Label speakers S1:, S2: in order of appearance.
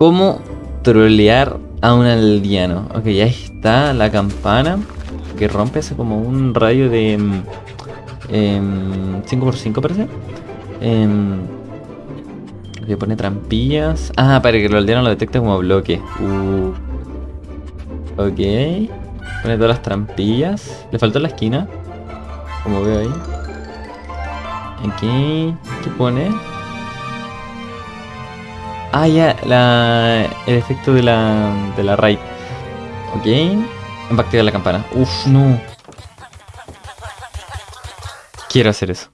S1: ¿Cómo trolear a un aldeano? Ok, ahí está la campana que rompe hace como un radio de... mm, em, 5x5 parece. Em, que pone trampillas. Ah, para que el aldeano lo detecte como bloque. Uh. Ok. Pone todas las trampillas. Le faltó la esquina. Como veo ahí. Aquí. ¿Qué pone? Ah, ya, la, el efecto de la, de la raid. Ok. Activar la campana. Uf, no. Quiero hacer eso.